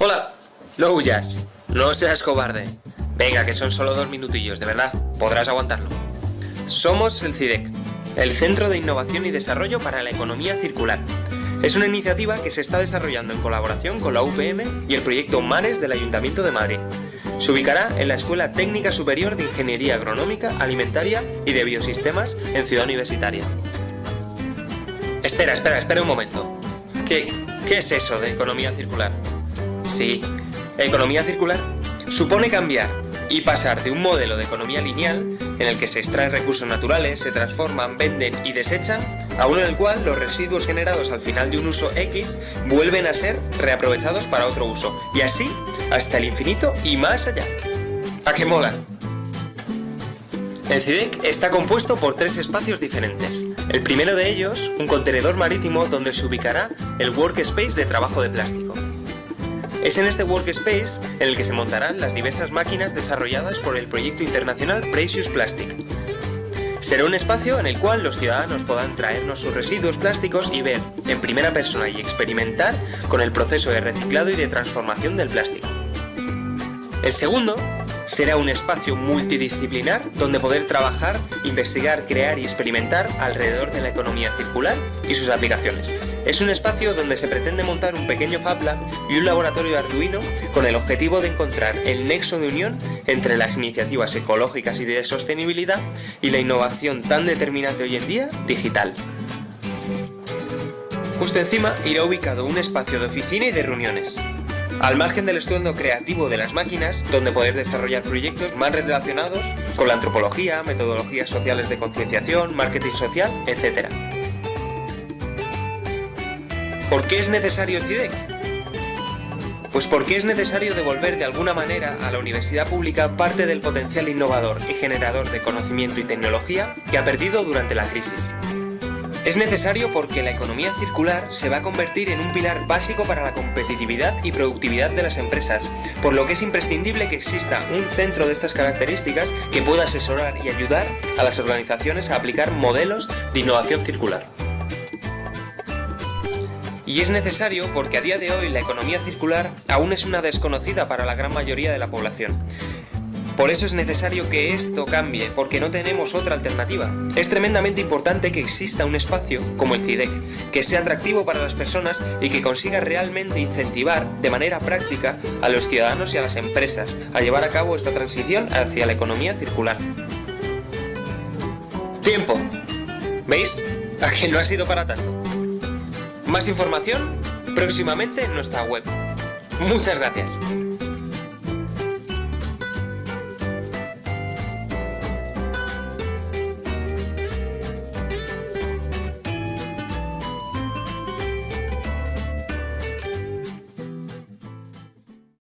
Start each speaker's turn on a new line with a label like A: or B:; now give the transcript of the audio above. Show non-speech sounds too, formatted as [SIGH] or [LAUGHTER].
A: Hola, no huyas, no seas cobarde. Venga, que son solo dos minutillos, de verdad, podrás aguantarlo. Somos el CIDEC, el Centro de Innovación y Desarrollo para la Economía Circular. Es una iniciativa que se está desarrollando en colaboración con la UPM y el proyecto MARES del Ayuntamiento de Madrid. Se ubicará en la Escuela Técnica Superior de Ingeniería Agronómica, Alimentaria y de Biosistemas en Ciudad Universitaria. Espera, espera, espera un momento. ¿Qué, qué es eso de economía circular? Sí, economía circular supone cambiar y pasar de un modelo de economía lineal en el que se extraen recursos naturales, se transforman, venden y desechan, a uno en el cual los residuos generados al final de un uso X vuelven a ser reaprovechados para otro uso, y así hasta el infinito y más allá. ¿A qué moda? El CIDEC está compuesto por tres espacios diferentes. El primero de ellos, un contenedor marítimo donde se ubicará el workspace de trabajo de plástico. Es en este workspace en el que se montarán las diversas máquinas desarrolladas por el proyecto internacional Precious Plastic. Será un espacio en el cual los ciudadanos podrán traernos sus residuos plásticos y ver, en primera persona y experimentar con el proceso de reciclado y de transformación del plástico. El segundo será un espacio multidisciplinar donde poder trabajar, investigar, crear y experimentar alrededor de la economía circular y sus aplicaciones. Es un espacio donde se pretende montar un pequeño Fab Lab y un laboratorio Arduino con el objetivo de encontrar el nexo de unión entre las iniciativas ecológicas y de sostenibilidad y la innovación tan determinante hoy en día, digital. Justo encima irá ubicado un espacio de oficina y de reuniones, al margen del estudio creativo de las máquinas, donde poder desarrollar proyectos más relacionados con la antropología, metodologías sociales de concienciación, marketing social, etc. ¿Por qué es necesario CIDEC? Pues porque es necesario devolver de alguna manera a la universidad pública parte del potencial innovador y generador de conocimiento y tecnología que ha perdido durante la crisis. Es necesario porque la economía circular se va a convertir en un pilar básico para la competitividad y productividad de las empresas, por lo que es imprescindible que exista un centro de estas características que pueda asesorar y ayudar a las organizaciones a aplicar modelos de innovación circular. Y es necesario porque a día de hoy la economía circular aún es una desconocida para la gran mayoría de la población. Por eso es necesario que esto cambie, porque no tenemos otra alternativa. Es tremendamente importante que exista un espacio, como el CIDEC, que sea atractivo para las personas y que consiga realmente incentivar de manera práctica a los ciudadanos y a las empresas a llevar a cabo esta transición hacia la economía circular. Tiempo. ¿Veis? [LAUGHS] A que no ha sido para tanto. Más información próximamente en nuestra web. Muchas gracias.